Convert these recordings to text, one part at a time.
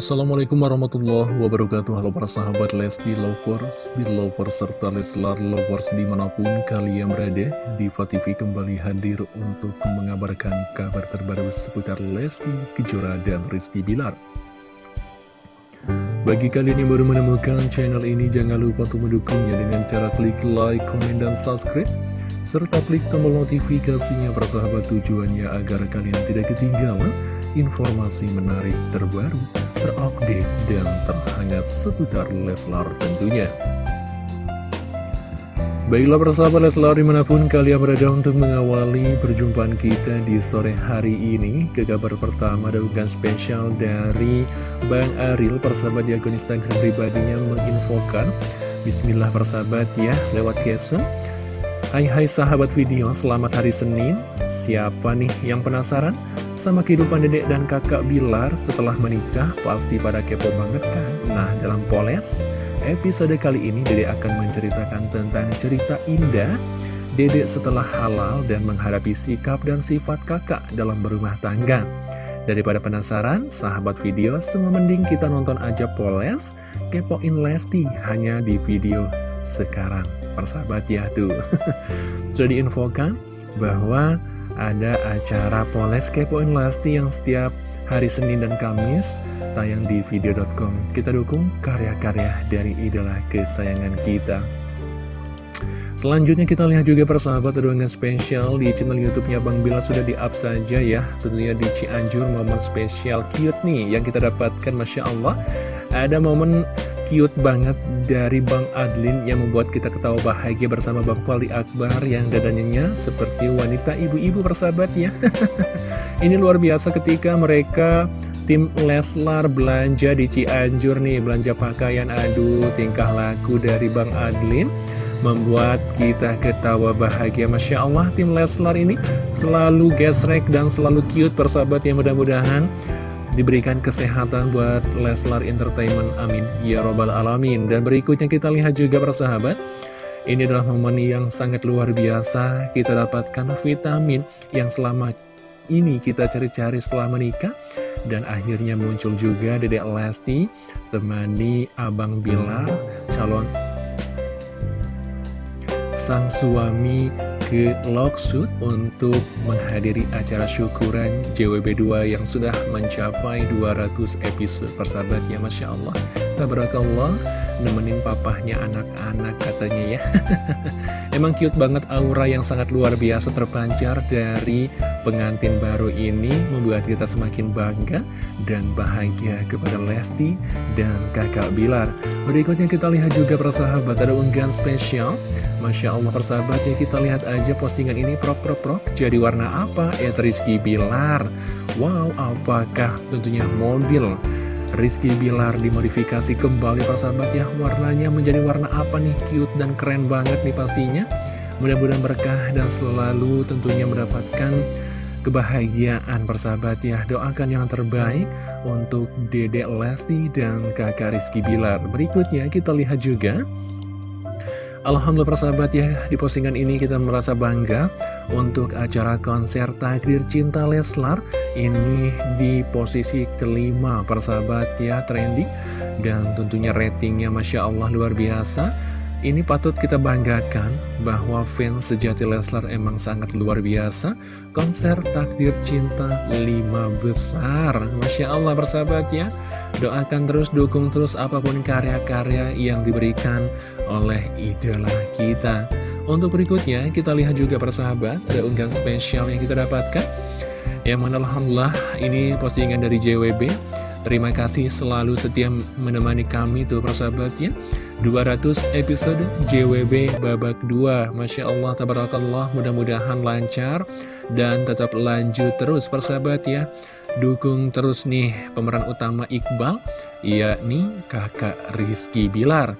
Assalamualaikum warahmatullahi wabarakatuh. Halo para sahabat Lesti Lovers, Belovers, serta Leslar Lovers di mana pun kalian berada Diva TV kembali hadir untuk mengabarkan kabar terbaru seputar Lesti Kejora dan Rizky Bilar. Bagi kalian yang baru menemukan channel ini jangan lupa untuk mendukungnya dengan cara klik like, komen, dan subscribe serta klik tombol notifikasinya persahabat tujuannya agar kalian tidak ketinggalan informasi menarik terbaru, terupdate, dan terhangat seputar Leslar tentunya. Baiklah persahabat Leslar di mana pun kalian berada untuk mengawali perjumpaan kita di sore hari ini Ke kabar pertama dan bukan spesial dari Bang Aril persahabat di akun Instagram pribadinya menginfokan Bismillah persahabat ya lewat caption Hai hai sahabat video, selamat hari Senin Siapa nih yang penasaran? Sama kehidupan dedek dan kakak Bilar setelah menikah Pasti pada kepo banget kan? Nah dalam Poles, episode kali ini dedek akan menceritakan tentang cerita indah Dedek setelah halal dan menghadapi sikap dan sifat kakak dalam berumah tangga Daripada penasaran, sahabat video, semua mending kita nonton aja Poles Kepoin Lesti hanya di video sekarang. Persahabat ya tuh. Sudah diinfokan bahwa ada acara Poles Kepoin Lesti yang setiap hari Senin dan Kamis tayang di video.com Kita dukung karya-karya dari idola kesayangan kita. Selanjutnya kita lihat juga persahabat dengan spesial di channel YouTube-nya Bang Bila. Sudah di-up saja ya. Tentunya di Cianjur momen spesial cute nih yang kita dapatkan Masya Allah. Ada momen cute banget dari Bang Adlin yang membuat kita ketawa bahagia bersama Bang Fali Akbar yang dadanya seperti wanita ibu-ibu persahabat ya. Ini luar biasa ketika mereka tim Leslar belanja di Cianjur nih, belanja pakaian. Aduh tingkah laku dari Bang Adlin membuat kita ketawa bahagia. Masya Allah tim Leslar ini selalu gesrek dan selalu cute persahabat yang mudah-mudahan diberikan kesehatan buat Leslar Entertainment, amin, ya robbal alamin. Dan berikutnya kita lihat juga persahabat, ini adalah momen yang sangat luar biasa, kita dapatkan vitamin yang selama ini kita cari-cari setelah menikah, dan akhirnya muncul juga Dedek Lesti, temani Abang Bila, calon sang suami ke Loksud untuk menghadiri acara syukuran JWB2 yang sudah mencapai 200 episode persahabat ya Masya Allah Tabarakallah nemenin papahnya anak-anak katanya ya. Emang cute banget aura yang sangat luar biasa terpancar dari pengantin baru ini Membuat kita semakin bangga dan bahagia kepada Lesti dan kakak Bilar. Berikutnya kita lihat juga persahabat ada unggahan spesial. Masya Allah persahabat ya kita lihat aja postingan ini prok prok prok. Jadi warna apa? Ya Rizky Bilar. Wow apakah tentunya mobil Rizky Bilar dimodifikasi kembali persahabat ya. Warnanya menjadi warna apa nih? Cute dan keren banget nih pastinya. Mudah-mudahan berkah dan selalu tentunya mendapatkan kebahagiaan persahabat ya. Doakan yang terbaik untuk dedek Lesti dan kakak Rizky Bilar. Berikutnya kita lihat juga Alhamdulillah persahabat ya, di postingan ini kita merasa bangga untuk acara konser Takdir Cinta Leslar. Ini di posisi kelima persahabat ya, trending. Dan tentunya ratingnya Masya Allah luar biasa. Ini patut kita banggakan bahwa fans sejati Leslar emang sangat luar biasa. Konser Takdir Cinta 5 besar. Masya Allah persahabat ya. Doakan terus, dukung terus apa pun karya-karya yang diberikan oleh idola kita. Untuk berikutnya, kita lihat juga persahabat, ada unggahan spesial yang kita dapatkan. Yang mana Alhamdulillah, ini postingan dari JWB. Terima kasih selalu setia menemani kami tuh persahabatnya 200 episode JWB babak 2 Masya Allah, tabarakallah, mudah-mudahan lancar Dan tetap lanjut terus persahabat ya. Dukung terus nih pemeran utama Iqbal Yakni kakak Rizky Bilar.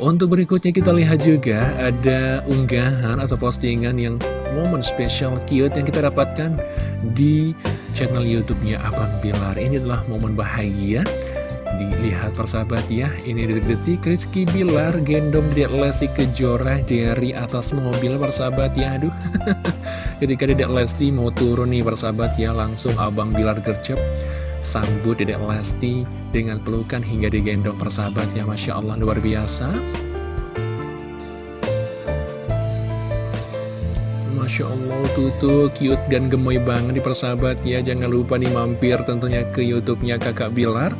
Untuk berikutnya kita lihat juga ada unggahan atau postingan yang momen spesial cute yang kita dapatkan di channel YouTube-nya Abang Bilar. Ini adalah momen bahagia Dilihat persahabat ya, ini detik-detik Rizky Bilar gendong Dedek Lesti Kejora dari atas mobil persahabat ya, aduh. Ketika Dedek Lesti mau turun nih persahabat ya, langsung Abang Bilar gercep sambut Dedek Lesti dengan pelukan hingga digendong persahabat ya Masya Allah luar biasa Masya Allah tuh cute dan gemoy banget di persahabat ya Jangan lupa nih mampir tentunya ke youtube-nya kakak Bilar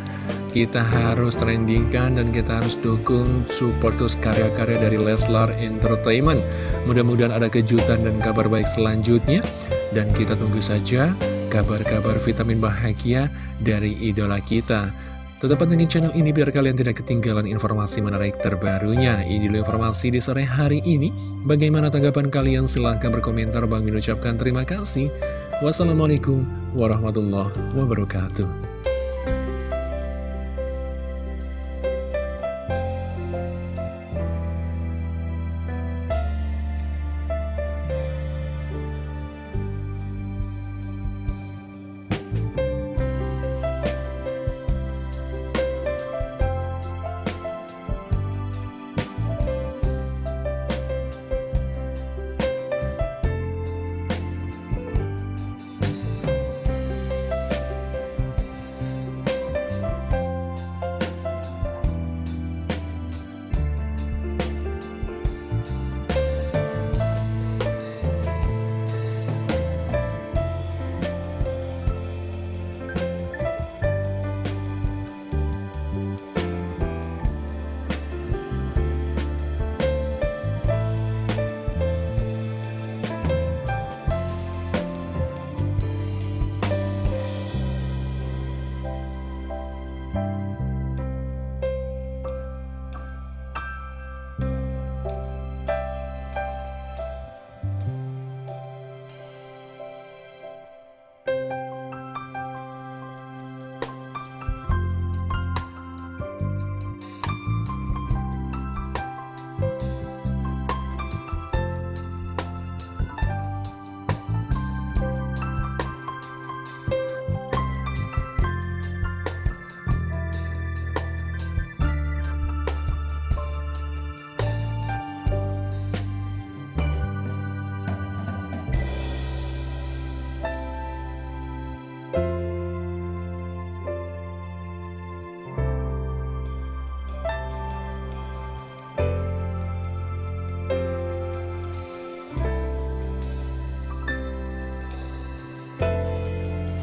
Kita harus trendingkan dan kita harus dukung support karya-karya dari Leslar Entertainment Mudah-mudahan ada kejutan dan kabar baik selanjutnya Dan kita tunggu saja kabar-kabar vitamin bahagia dari idola kita. Tetap pantengin channel ini biar kalian tidak ketinggalan informasi menarik terbarunya. Ini dulu informasi di sore hari ini. Bagaimana tanggapan kalian? Silahkan berkomentar. Bang ucapkan terima kasih. Wassalamualaikum warahmatullahi wabarakatuh.